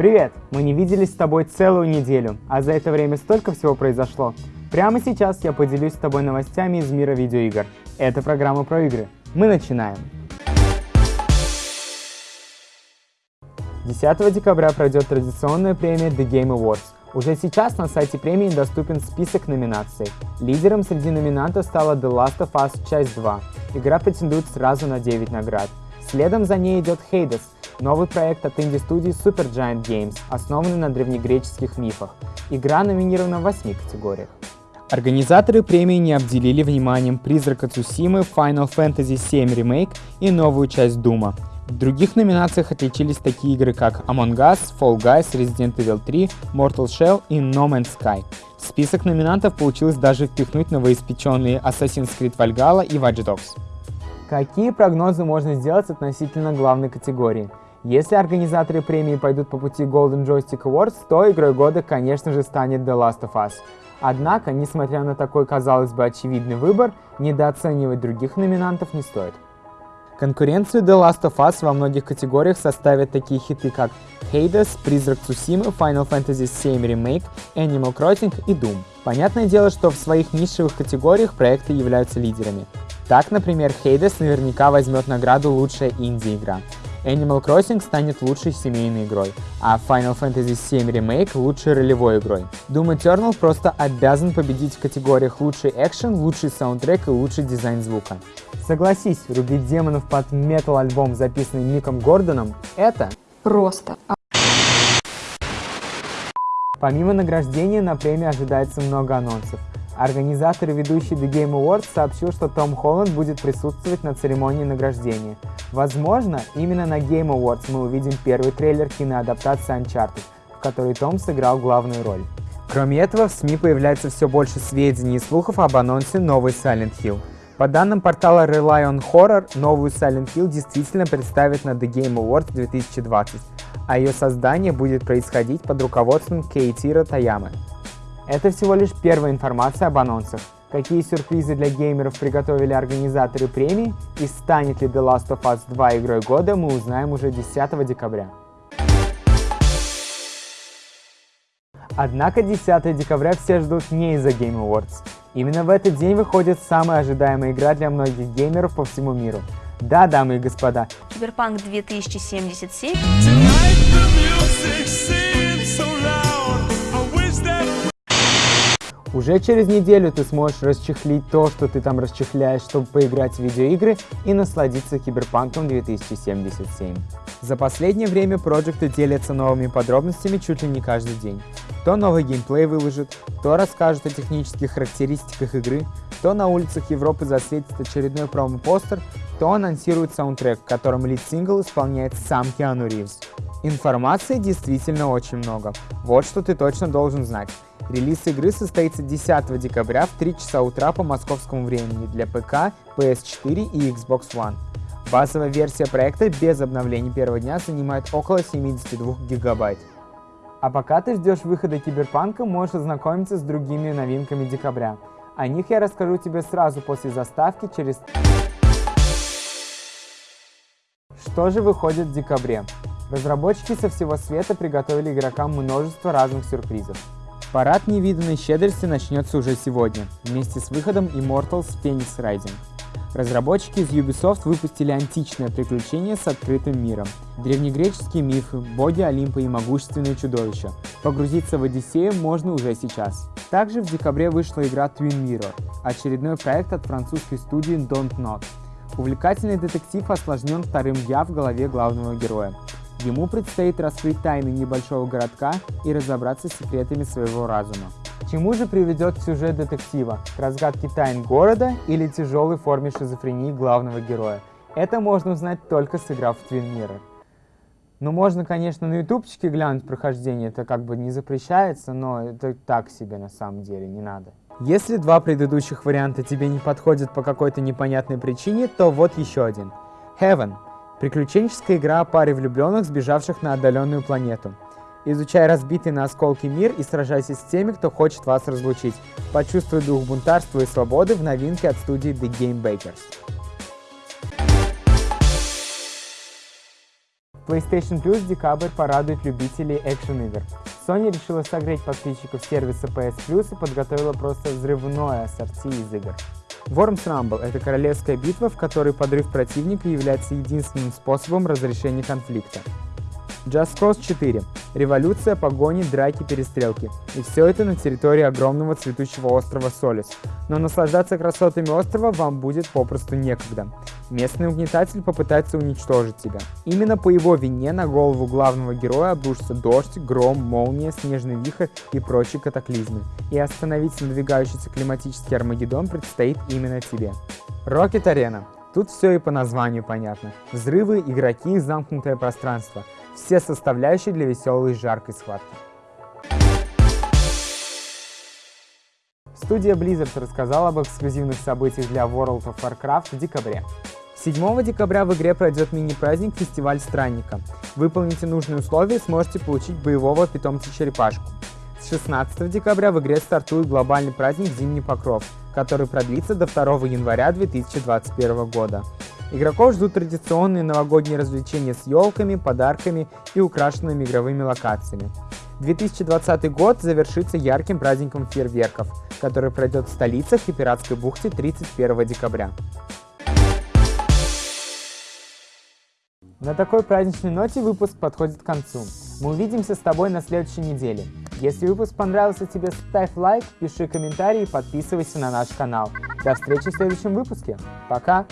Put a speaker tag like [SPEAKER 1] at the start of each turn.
[SPEAKER 1] Привет! Мы не виделись с тобой целую неделю, а за это время столько всего произошло. Прямо сейчас я поделюсь с тобой новостями из мира видеоигр. Это программа про игры. Мы начинаем! 10 декабря пройдет традиционная премия The Game Awards. Уже сейчас на сайте премии доступен список номинаций. Лидером среди номинантов стала The Last of Us Часть 2. Игра претендует сразу на 9 наград. Следом за ней идет Hades, новый проект от инди-студии Supergiant Games, основанный на древнегреческих мифах. Игра номинирована в 8 категориях. Организаторы премии не обделили вниманием Призрака Цусимы, Final Fantasy VII Remake и новую часть Дума. В других номинациях отличились такие игры, как Among Us, Fall Guys, Resident Evil 3, Mortal Shell и No Man's Sky. В список номинантов получилось даже впихнуть новоиспеченные Assassin's Creed Valhalla и Watch Dogs. Какие прогнозы можно сделать относительно главной категории? Если организаторы премии пойдут по пути Golden Joystick Awards, то игрой года, конечно же, станет The Last of Us. Однако, несмотря на такой, казалось бы, очевидный выбор, недооценивать других номинантов не стоит. Конкуренцию The Last of Us во многих категориях составят такие хиты, как Hades, Призрак Цусимы, Final Fantasy VII Remake, Animal Crossing и Doom. Понятное дело, что в своих нишевых категориях проекты являются лидерами. Так, например, Hades наверняка возьмет награду «Лучшая инди-игра». Animal Crossing станет лучшей семейной игрой, а Final Fantasy VII Remake — лучшей ролевой игрой. Doom Eternal просто обязан победить в категориях лучший экшен, лучший саундтрек и лучший дизайн звука. Согласись, рубить демонов под метал-альбом, записанный Миком Гордоном, это...
[SPEAKER 2] Просто.
[SPEAKER 1] Помимо награждения на премии ожидается много анонсов. Организатор и ведущий The Game Awards сообщил, что Том Холланд будет присутствовать на церемонии награждения. Возможно, именно на Game Awards мы увидим первый трейлер киноадаптации Uncharted, в которой Том сыграл главную роль. Кроме этого, в СМИ появляется все больше сведений и слухов об анонсе новой Silent Hill. По данным портала Rely on Horror, новую Silent Hill действительно представят на The Game Awards 2020, а ее создание будет происходить под руководством Кейтира Таямы. Это всего лишь первая информация об анонсах. Какие сюрпризы для геймеров приготовили организаторы премии и станет ли The Last of Us 2 игрой года, мы узнаем уже 10 декабря. Однако 10 декабря все ждут не из-за Game Awards. Именно в этот день выходит самая ожидаемая игра для многих геймеров по всему миру. Да, дамы и господа.
[SPEAKER 2] Киберпанк 2077.
[SPEAKER 1] Уже через неделю ты сможешь расчехлить то, что ты там расчехляешь, чтобы поиграть в видеоигры и насладиться Киберпанком 2077. За последнее время проекты делятся новыми подробностями чуть ли не каждый день. То новый геймплей выложит, то расскажут о технических характеристиках игры, то на улицах Европы засветит очередной промо-постер, то анонсирует саундтрек, в котором лид-сингл исполняет сам Киану Ривз. Информации действительно очень много. Вот что ты точно должен знать. Релиз игры состоится 10 декабря в 3 часа утра по московскому времени для ПК, PS4 и Xbox One. Базовая версия проекта без обновлений первого дня занимает около 72 гигабайт. А пока ты ждешь выхода Киберпанка, можешь ознакомиться с другими новинками декабря. О них я расскажу тебе сразу после заставки через... Что же выходит в декабре? Разработчики со всего света приготовили игрокам множество разных сюрпризов. Парад невиданной щедрости начнется уже сегодня, вместе с выходом Immortals Phoenix Rising. Разработчики из Ubisoft выпустили античное приключение с открытым миром. Древнегреческие мифы, боги Олимпа и могущественные чудовища. Погрузиться в Одиссею можно уже сейчас. Также в декабре вышла игра Twin Mirror, очередной проект от французской студии Don't Not. Увлекательный детектив осложнен вторым «я» в голове главного героя. Ему предстоит раскрыть тайны небольшого городка и разобраться с секретами своего разума. Чему же приведет сюжет детектива? К разгадке тайн города или тяжелой форме шизофрении главного героя? Это можно узнать только сыграв в Twin Mirror. Ну, можно, конечно, на ютубчике глянуть прохождение, это как бы не запрещается, но это так себе на самом деле, не надо. Если два предыдущих варианта тебе не подходят по какой-то непонятной причине, то вот еще один. Heaven Приключенческая игра о паре влюбленных, сбежавших на отдаленную планету. Изучай разбитый на осколки мир и сражайся с теми, кто хочет вас разлучить. Почувствуй дух бунтарства и свободы в новинке от студии The Game Bakers. PlayStation Plus декабрь порадует любителей экшен-игр. Sony решила согреть подписчиков сервиса PS Plus и подготовила просто взрывное ассорти из игр. Worms Rumble — это королевская битва, в которой подрыв противника является единственным способом разрешения конфликта. Just Cause 4. Революция, погони, драки, перестрелки. И все это на территории огромного цветущего острова Солис. Но наслаждаться красотами острова вам будет попросту некогда. Местный угнетатель попытается уничтожить тебя. Именно по его вине на голову главного героя обрушится дождь, гром, молния, снежный вихрь и прочие катаклизмы. И остановить надвигающийся климатический Армагеддон предстоит именно тебе. Arena. Тут все и по названию понятно. Взрывы, игроки, замкнутое пространство – все составляющие для веселой и жаркой схватки. Студия Blizzard рассказала об эксклюзивных событиях для World of Warcraft в декабре. 7 декабря в игре пройдет мини-праздник «Фестиваль Странника». Выполните нужные условия и сможете получить боевого питомца-черепашку. С 16 декабря в игре стартует глобальный праздник «Зимний покров», который продлится до 2 января 2021 года. Игроков ждут традиционные новогодние развлечения с елками, подарками и украшенными игровыми локациями. 2020 год завершится ярким праздником фейерверков, который пройдет в столицах и Пиратской бухте 31 декабря. На такой праздничной ноте выпуск подходит к концу. Мы увидимся с тобой на следующей неделе. Если выпуск понравился тебе, ставь лайк, пиши комментарий и подписывайся на наш канал. До встречи в следующем выпуске. Пока!